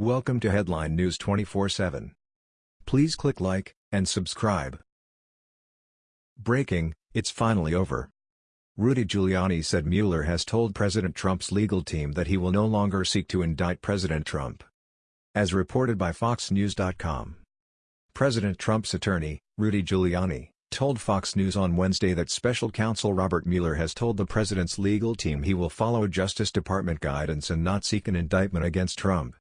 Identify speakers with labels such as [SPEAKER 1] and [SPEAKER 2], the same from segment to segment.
[SPEAKER 1] Welcome to Headline News 24/7. Please click like and subscribe. Breaking, it's finally over. Rudy Giuliani said Mueller has told President Trump's legal team that he will no longer seek to indict President Trump. As reported by FoxNews.com. President Trump's attorney, Rudy Giuliani, told Fox News on Wednesday that special counsel Robert Mueller has told the president's legal team he will follow Justice Department guidance and not seek an indictment against Trump.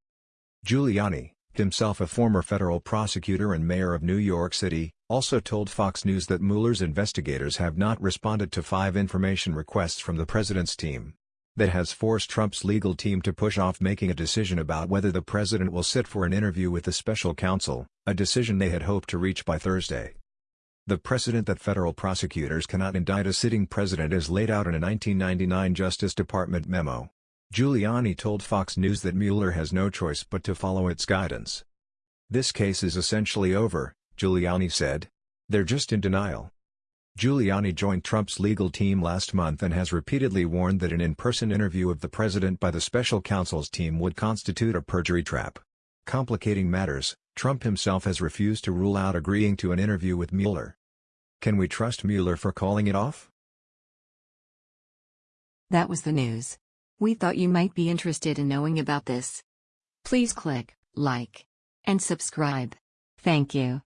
[SPEAKER 1] Giuliani, himself a former federal prosecutor and mayor of New York City, also told Fox News that Mueller's investigators have not responded to five information requests from the president's team. That has forced Trump's legal team to push off making a decision about whether the president will sit for an interview with the special counsel, a decision they had hoped to reach by Thursday. The precedent that federal prosecutors cannot indict a sitting president is laid out in a 1999 Justice Department memo. Giuliani told Fox News that Mueller has no choice but to follow its guidance. This case is essentially over, Giuliani said. They're just in denial. Giuliani joined Trump's legal team last month and has repeatedly warned that an in-person interview of the president by the special counsel's team would constitute a perjury trap. Complicating matters, Trump himself has refused to rule out agreeing to an interview with Mueller. Can we trust Mueller for calling it off?
[SPEAKER 2] That was the news. We thought you might be interested in knowing about this. Please click like and subscribe. Thank you.